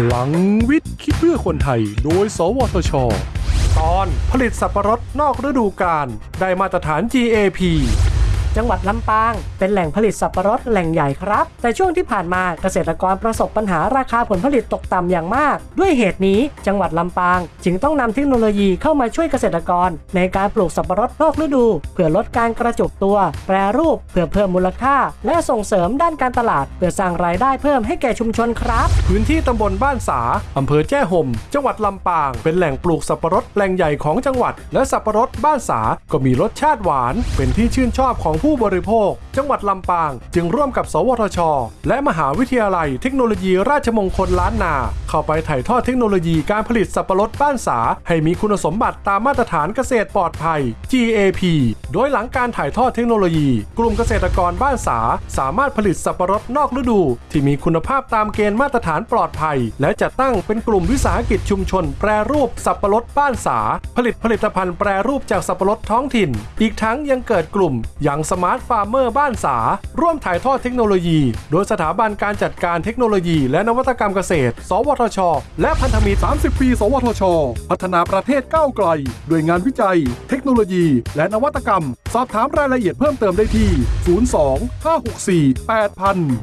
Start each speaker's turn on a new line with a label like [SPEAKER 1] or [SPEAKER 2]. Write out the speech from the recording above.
[SPEAKER 1] พลังวิทย์ คิดเพื่อคนไทย โดย สวทช ตอนผลิตสับปะรดนอกฤดูกาลได้มาตรฐาน GAP
[SPEAKER 2] จังหวัดลำปาง เป็นแหล่งผลิตสับปะรดแหล่งใหญ่ครับ แต่ช่วงที่ผ่านมาเกษตรกรประสบปัญหาราคาผลผลิตตกต่ำอย่างมาก ด้วยเหตุนี้จังหวัดลำปาง จึงต้องนำเทคโนโลยีเข้ามาช่วยเกษตรกร ในการปลูกสับปะรดนอกฤดู เพื่อลดการกระจุกตัว แปรรูป เพื่อเพิ่มมูลค่า และส่งเสริมด้านการตลาด เพื่อสร้างรายได้เพิ่มให้แก่ชุมชนครับ
[SPEAKER 1] พื้นที่ตำบลบ้านสาอำเภอแจ้ห่ม จังหวัดลำปาง เป็นแหล่งปลูกสับปะรดแหล่งใหญ่ของจังหวัด และสับปะรดบ้านสาก็มีรสชาติหวาน เป็นที่ชื่นชอบของผู้บริโภค จังหวัดลำปาง จึงร่วมกับ สวทช และมหาวิทยาลัยเทคโนโลยีราชมงคลล้านนา เข้าไปถ่ายทอดเทคโนโลยีการผลิตสับปะรดบ้านสา ให้มีคุณสมบัติตามมาตรฐานเกษตรปลอดภัย GAP โดยหลังการถ่ายทอดเทคโนโลยี กลุ่มเกษตรกรบ้านสา สามารถผลิตสับปะรดนอกฤดู ที่มีคุณภาพตามเกณฑ์มาตรฐานปลอดภัย และจัดตั้งเป็นกลุ่มวิสาหกิจชุมชน แปรรูปสับปะรดบ้านสา ผลิตผลิตภัณฑ์แปรรูปจากสับปะรดท้องถิ่น อีกทั้งยังเกิดกลุ่ม Young Smart Farmer บ้านสา ร่วมถ่ายทอดเทคโนโลยี โดยสถาบันการจัดการเทคโนโลยี และนวัตกรรมเกษตร สวทช และพันธมิตร 30 ปี สวทช พัฒนาประเทศก้าวไกลด้วยงานวิจัย เทคโนโลยี และนวัตกรรม สอบถามรายละเอียดเพิ่มเติมได้ที่ 02 564 8000